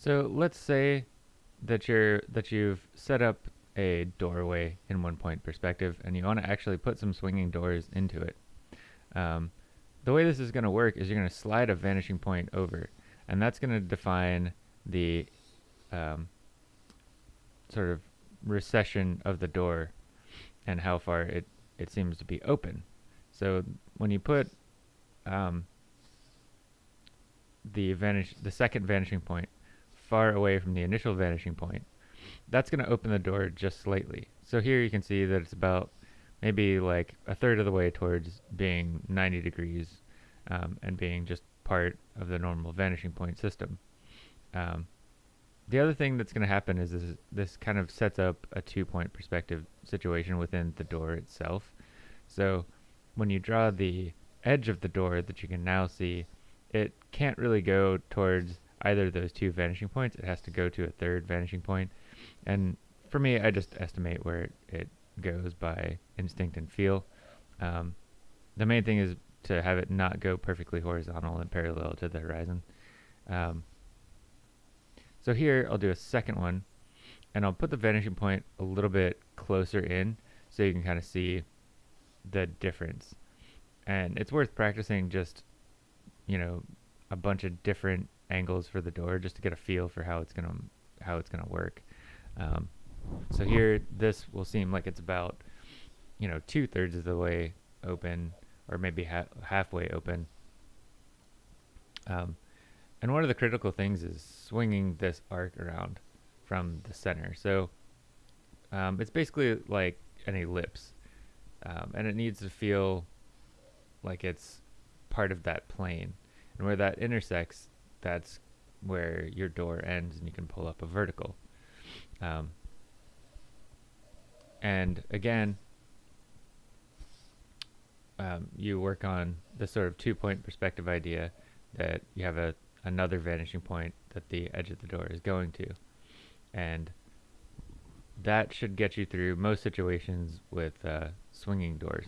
So let's say that you're that you've set up a doorway in one point perspective and you want to actually put some swinging doors into it. Um, the way this is going to work is you're going to slide a vanishing point over and that's going to define the um, sort of recession of the door and how far it, it seems to be open. So when you put um, the vanish the second vanishing point far away from the initial vanishing point, that's going to open the door just slightly. So here you can see that it's about maybe like a third of the way towards being 90 degrees um, and being just part of the normal vanishing point system. Um, the other thing that's going to happen is this, this kind of sets up a two-point perspective situation within the door itself. So when you draw the edge of the door that you can now see, it can't really go towards either of those two vanishing points. It has to go to a third vanishing point. And for me, I just estimate where it, it goes by instinct and feel. Um, the main thing is to have it not go perfectly horizontal and parallel to the horizon. Um, so here I'll do a second one and I'll put the vanishing point a little bit closer in so you can kind of see the difference. And it's worth practicing just, you know, a bunch of different angles for the door just to get a feel for how it's gonna how it's gonna work. Um, so here, this will seem like it's about, you know, two thirds of the way open, or maybe ha halfway open. Um, and one of the critical things is swinging this arc around from the center. So um, it's basically like an ellipse, um, and it needs to feel like it's part of that plane. And where that intersects, that's where your door ends and you can pull up a vertical. Um, and again, um, you work on the sort of two-point perspective idea that you have a another vanishing point that the edge of the door is going to. And that should get you through most situations with uh, swinging doors.